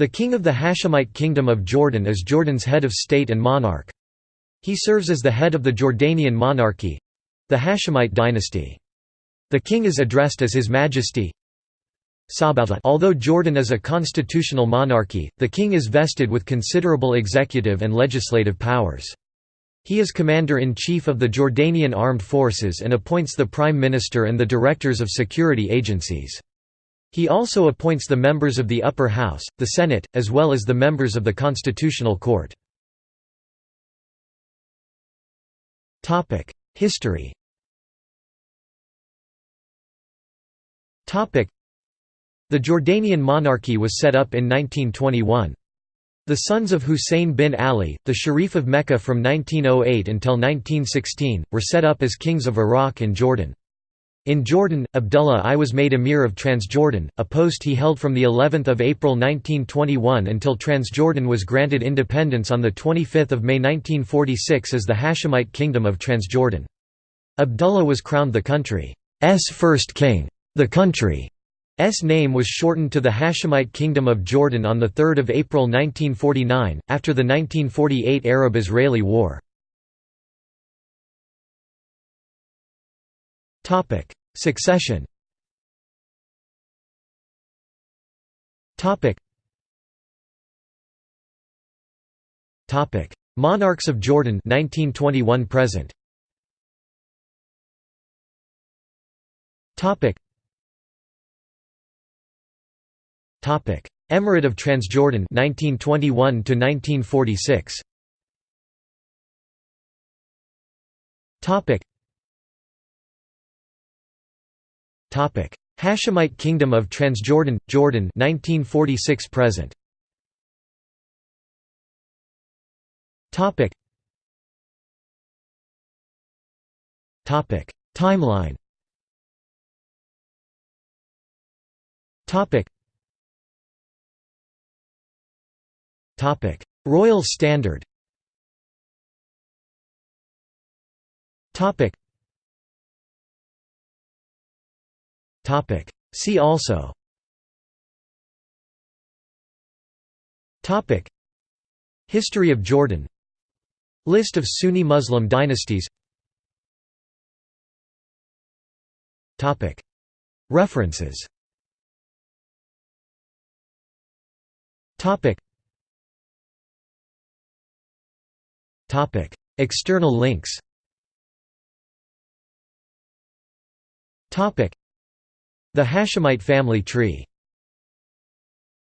The king of the Hashemite Kingdom of Jordan is Jordan's head of state and monarch. He serves as the head of the Jordanian monarchy—the Hashemite dynasty. The king is addressed as His Majesty. Although Jordan is a constitutional monarchy, the king is vested with considerable executive and legislative powers. He is commander-in-chief of the Jordanian Armed Forces and appoints the prime minister and the directors of security agencies. He also appoints the members of the upper house, the Senate, as well as the members of the Constitutional Court. History The Jordanian monarchy was set up in 1921. The sons of Hussein bin Ali, the Sharif of Mecca from 1908 until 1916, were set up as kings of Iraq and Jordan. In Jordan, Abdullah I was made emir of Transjordan, a post he held from the 11th of April 1921 until Transjordan was granted independence on the 25th of May 1946 as the Hashemite Kingdom of Transjordan. Abdullah was crowned the country's first king. The country's name was shortened to the Hashemite Kingdom of Jordan on 3 April 1949, after the 1948 Arab-Israeli War. Topic: Succession. Topic. Topic: Monarchs of Jordan 1921 present. Topic. Topic: Emirate of Transjordan 1921 to 1946. Topic. Hashemite Kingdom of Transjordan, Jordan 1946 present. Topic. Topic: Timeline. Topic. Topic: Royal Standard. Topic. See also. History of Jordan List of Sunni Muslim dynasties. References. External links. The Hashemite family tree